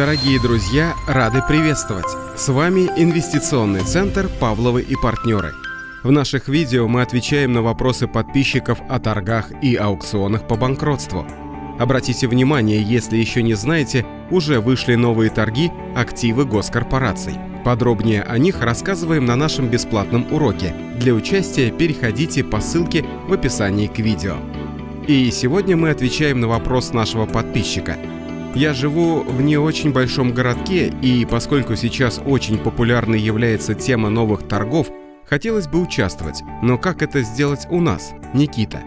Дорогие друзья, рады приветствовать! С вами Инвестиционный центр «Павловы и партнеры». В наших видео мы отвечаем на вопросы подписчиков о торгах и аукционах по банкротству. Обратите внимание, если еще не знаете, уже вышли новые торги «Активы госкорпораций». Подробнее о них рассказываем на нашем бесплатном уроке. Для участия переходите по ссылке в описании к видео. И сегодня мы отвечаем на вопрос нашего подписчика – я живу в не очень большом городке, и поскольку сейчас очень популярной является тема новых торгов, хотелось бы участвовать. Но как это сделать у нас, Никита?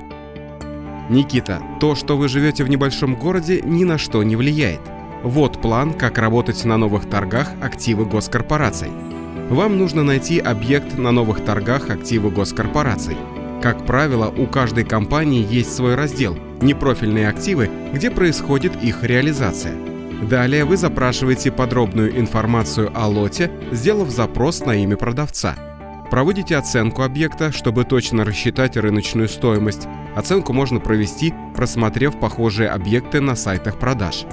Никита, то, что вы живете в небольшом городе, ни на что не влияет. Вот план, как работать на новых торгах активы госкорпораций. Вам нужно найти объект на новых торгах активы госкорпораций. Как правило, у каждой компании есть свой раздел – непрофильные активы, где происходит их реализация. Далее вы запрашиваете подробную информацию о лоте, сделав запрос на имя продавца. Проводите оценку объекта, чтобы точно рассчитать рыночную стоимость. Оценку можно провести, просмотрев похожие объекты на сайтах продаж.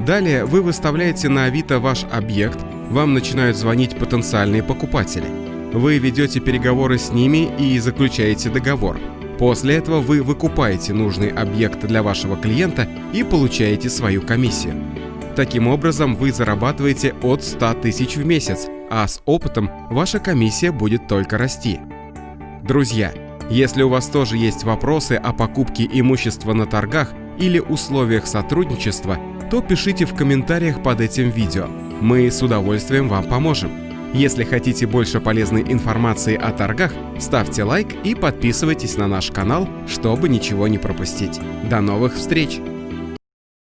Далее вы выставляете на Авито ваш объект, вам начинают звонить потенциальные покупатели. Вы ведете переговоры с ними и заключаете договор – После этого вы выкупаете нужный объект для вашего клиента и получаете свою комиссию. Таким образом, вы зарабатываете от 100 тысяч в месяц, а с опытом ваша комиссия будет только расти. Друзья, если у вас тоже есть вопросы о покупке имущества на торгах или условиях сотрудничества, то пишите в комментариях под этим видео. Мы с удовольствием вам поможем. Если хотите больше полезной информации о торгах, ставьте лайк и подписывайтесь на наш канал, чтобы ничего не пропустить. До новых встреч!